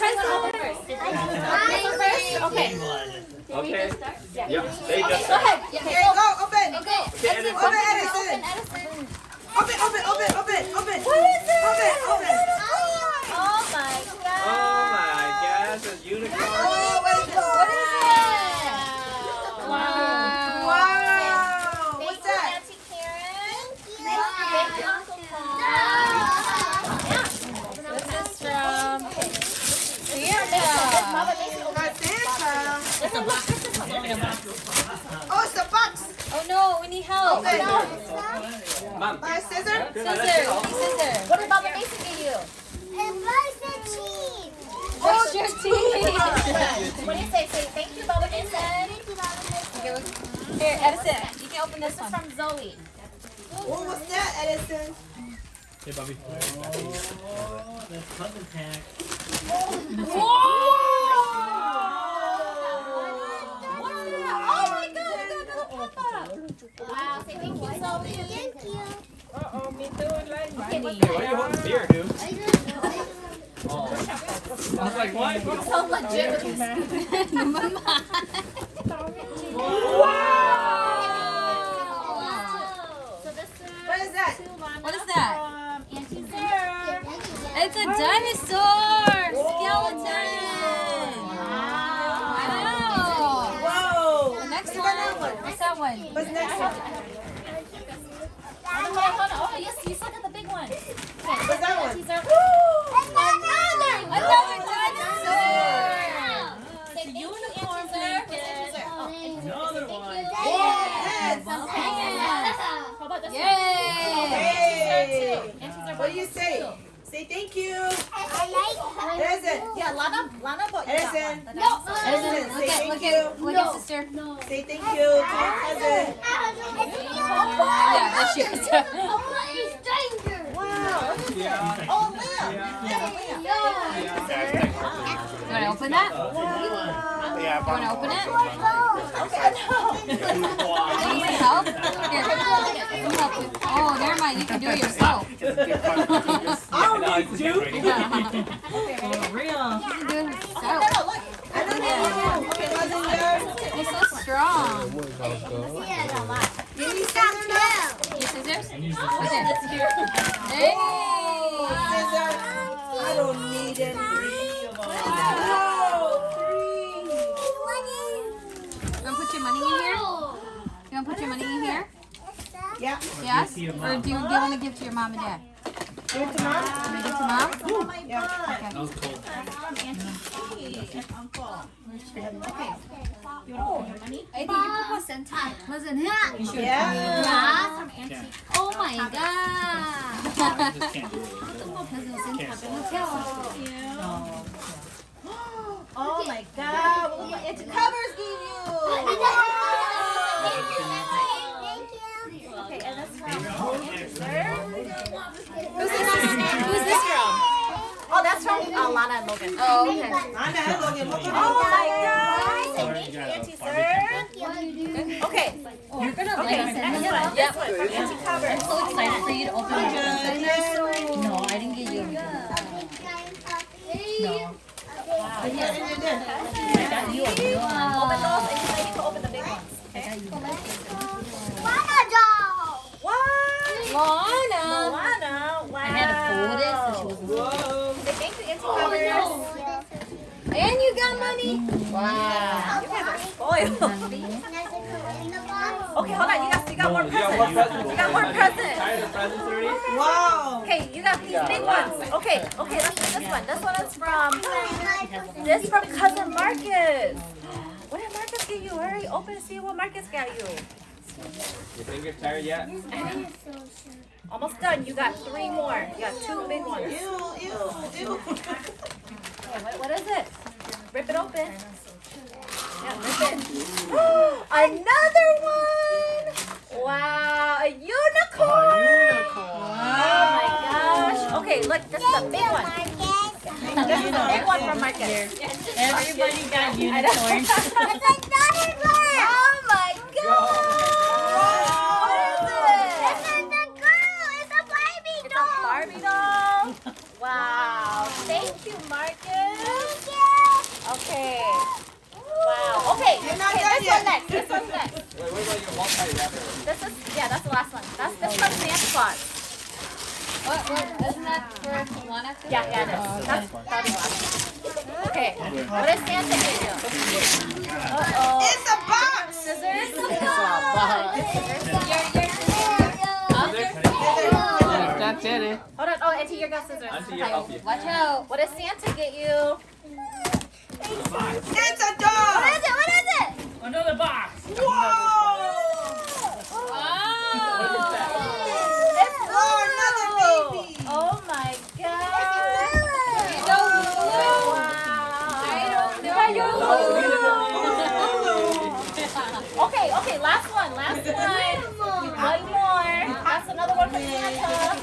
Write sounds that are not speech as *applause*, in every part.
present open first. First? Okay. Okay. Yep. They just. Go ahead. Here you go, open. Okay. Edison. Open, Edison. Edison. Open, open, open, open, open. What is it? Open, open. Oh my god. Oh my gosh, a unicorn. Oh, what is it? What is it? Wow. Wow. What's that? Auntie Karen. Thank you, Uncle Paul. This is from Santa. Mama Mason. Got Santa. This one, look, this one. Oh, it's a box. Oh no, My. What did Mama Mason give you? Your teeth. what do you say? Say thank you, Mama Mason. Okay, look. Here, Edison, you can open this one. This is from Zoe. Oh, what's that, Edison? Hey, Bobby. Oh, that's cousin pack. Oh my god, we Wow, thank you, Uh-oh, me too. Okay, are you holding beer, dude? Oh. I was what? So legit with this. Wow. What is that? What is that? It's a dinosaur skeleton. Wow. Whoa. The next Look one. at that one. What's that one? What's next one? Hold on, hold on. Oh, yes, you got the big one. Okay, What's that one? are- Another dinosaur. Say unicorn blanket. Another one. Yes. How about this Yay. one? And are What do you say? Say thank you. Edison. Yeah, Lana, Lana bought you Edison. that one. The dinosaur. Edison, say thank Look you. at, look at sister. Say thank you to your cousin. Yeah, that's yours. Wow. Yeah. Oh, Liam. You want to open that? Yeah, You want to open it? Okay, no. Do you need help? Here, let me help you. Oh, never mind. You can do it yourself. *laughs* Oh, do? *laughs* For real. You can do it yourself. I don't know. Okay, wasn't yours? You're so strong. Give me scissors. Your scissors? Scissors. Hey. Scissors. I don't need any. You want to put your money in here? You want to put your money in here? Yeah. Yes? Or do you, do you want to give to your mom and dad? Give it to mom. Want to give to mom? Yeah. That was cool. I think you put Santa. Wasn't it? Yeah. Yeah. Auntie. Oh my god. Just can't do it. Oh my God. My itchy covers you? Okay, and that's from Auntie Sir. Who's this, who's this from? Oh, that's from uh, Lana and Logan. Oh, okay. I know. Logan. Oh my god. Sorry, you got a Okay. You're gonna like next it. one. Yep. From Auntie Cover. I'm so excited for you to open it. Goodness. No, I didn't get you. No. I got you a real one. Open those and then you can open the big ones. What? Lana. Lana. Wow. I had to fold it so she was Whoa. Say thank you, Auntie Covers. And you got money. Wow. You guys are spoiled. Okay, hold on. You got, you got more more presents. presents. You got more presents. Tired of presents? Wow. Okay, you got these big ones. Okay, okay, let's do this one. This one is from this from cousin Marcus. What did Marcus give you? Hurry, open and see what Marcus got you. Your fingers tired yet? Almost done. You got three more. You got two big ones. Ew, ew, ew. Okay, what, what is it? Rip it open. Yeah, rip it. *gasps* Another one. Wow, a unicorn. Oh my gosh. Okay, look, this is a big one. This is a big one from Marcus. Everybody got unicorns. *laughs* It's another one. Oh my god! What is it? It's a Barbie doll. *laughs* Wow. Thank you, Marcus. Okay. Wow. Okay. You're not okay, this yet. one next. This one next. Wait, wait, wait. You're one side This is yeah. That's the last one. That's this one's dance spot. What, what? Isn't that for one activity? Yeah, yeah, it is. Uh, that's probably last. Okay. What is Santa do? Uh oh. It's a box. Scissors. It's a box. Scissors. Your your. That's it. Hold on. Oh, Auntie, you got scissors. Auntie, okay. Watch out. What does Santa get you? It's a dog. is it? What is it? Another box. Whoa. Oh. It's Oh, another baby. Oh my god. Wow. You got your oh, Okay, okay, last one, last one. One more. That's another one for Santa.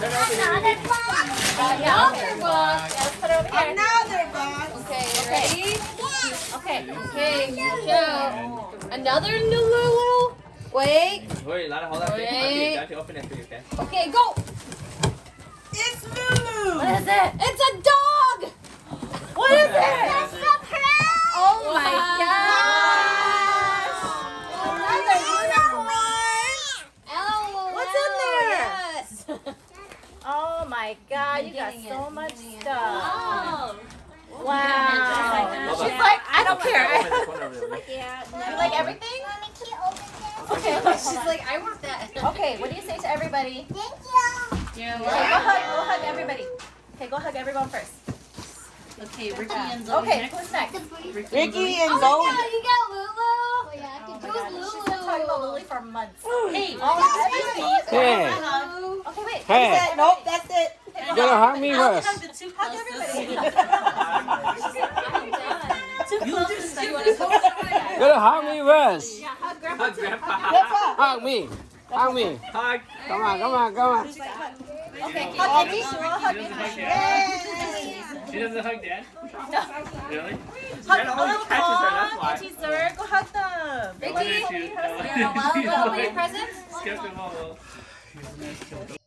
Another box. Yeah, let's put it over here. Another box. Okay, ready? Okay. Okay, watch out. Another new little. Wait. Wait, Lana, hold on. Wait. Auntie, Auntie, open it for you, okay? Okay, go. It's Lulu. What is it? It's a dog. What is it? Oh my Wow. gosh. Another unicorn. Oh, What's in there? Yes. Oh my god, you got getting so it. much Getting it. stuff. Oh. Wow. Hold She's on. Like, I don't care. Open this one over there. You like everything? Okay, okay. She's like, I want that. *laughs* Okay, what do you say to everybody? Yeah. Okay, go hug, go hug everybody. Okay, go hug everyone first. Okay, Ricky and Zoe Okay, next. who's next? Ricky and Oh Zoe. my god, you got Lulu. Oh, oh my Who's God, She's been talking about Lulu? Lily for months. Hey, Oh, Hey, Okay, wait. hey, Nope, that's it. you gotta hug me I'll first. hug Hug closest. everybody. *laughs* gotta hug me first. Yeah, hug grandpa Hug too. Grandpa. Hug me. Hug me. Hug. Come on, come on, come on. Okay, hug Anisha. We'll She doesn't hug Dad. She doesn't hug Dad? Really? Hug Dad always them. catches her, that's. Auntie Zurg, go hug them. Why did you- You're welcome. Open your